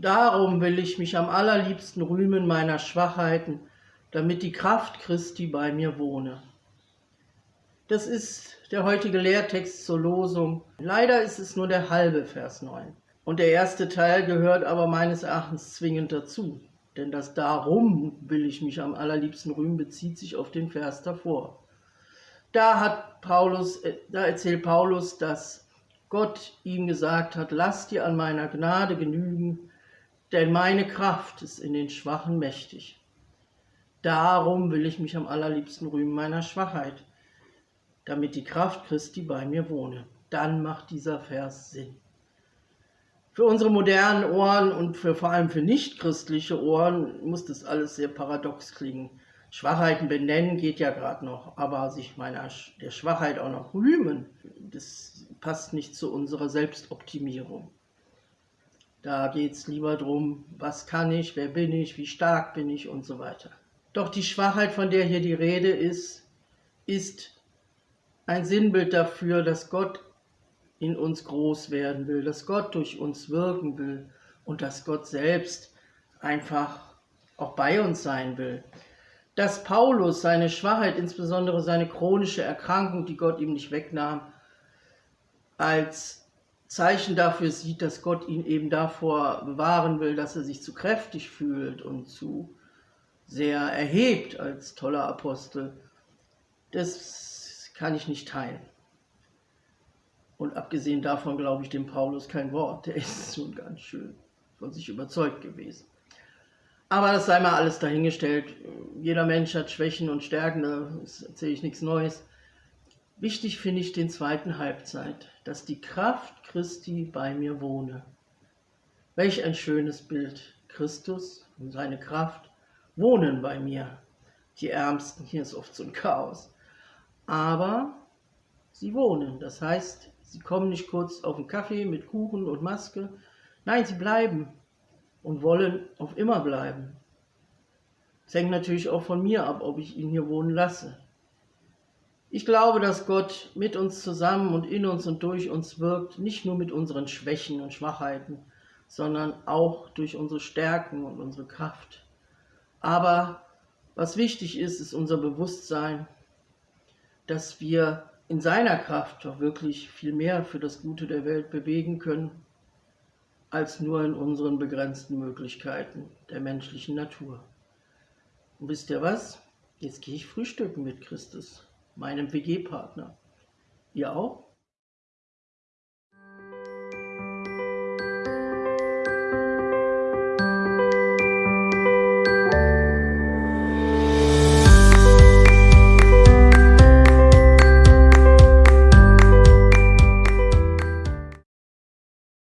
Darum will ich mich am allerliebsten rühmen meiner Schwachheiten, damit die Kraft Christi bei mir wohne. Das ist der heutige Lehrtext zur Losung. Leider ist es nur der halbe Vers 9. Und der erste Teil gehört aber meines Erachtens zwingend dazu. Denn das Darum will ich mich am allerliebsten rühmen bezieht sich auf den Vers davor. Da hat Paulus, äh, da erzählt Paulus, dass Gott ihm gesagt hat, lass dir an meiner Gnade genügen, denn meine Kraft ist in den Schwachen mächtig. Darum will ich mich am allerliebsten rühmen meiner Schwachheit, damit die Kraft Christi bei mir wohne. Dann macht dieser Vers Sinn. Für unsere modernen Ohren und für, vor allem für nichtchristliche Ohren muss das alles sehr paradox klingen. Schwachheiten benennen geht ja gerade noch, aber sich meiner der Schwachheit auch noch rühmen, das passt nicht zu unserer Selbstoptimierung. Da geht es lieber darum, was kann ich, wer bin ich, wie stark bin ich und so weiter. Doch die Schwachheit, von der hier die Rede ist, ist ein Sinnbild dafür, dass Gott in uns groß werden will, dass Gott durch uns wirken will und dass Gott selbst einfach auch bei uns sein will dass Paulus seine Schwachheit, insbesondere seine chronische Erkrankung, die Gott ihm nicht wegnahm, als Zeichen dafür sieht, dass Gott ihn eben davor bewahren will, dass er sich zu kräftig fühlt und zu sehr erhebt als toller Apostel, das kann ich nicht teilen. Und abgesehen davon glaube ich dem Paulus kein Wort, der ist schon ganz schön von sich überzeugt gewesen. Aber das sei mal alles dahingestellt. Jeder Mensch hat Schwächen und Stärken, da erzähle ich nichts Neues. Wichtig finde ich den zweiten Halbzeit, dass die Kraft Christi bei mir wohne. Welch ein schönes Bild. Christus und seine Kraft wohnen bei mir. Die Ärmsten, hier ist oft so ein Chaos. Aber sie wohnen, das heißt, sie kommen nicht kurz auf den Kaffee mit Kuchen und Maske. Nein, sie bleiben und wollen auf immer bleiben. Es hängt natürlich auch von mir ab, ob ich ihn hier wohnen lasse. Ich glaube, dass Gott mit uns zusammen und in uns und durch uns wirkt, nicht nur mit unseren Schwächen und Schwachheiten, sondern auch durch unsere Stärken und unsere Kraft. Aber was wichtig ist, ist unser Bewusstsein, dass wir in seiner Kraft doch wirklich viel mehr für das Gute der Welt bewegen können als nur in unseren begrenzten Möglichkeiten der menschlichen Natur. Und wisst ihr was? Jetzt gehe ich frühstücken mit Christus, meinem WG-Partner. Ihr auch?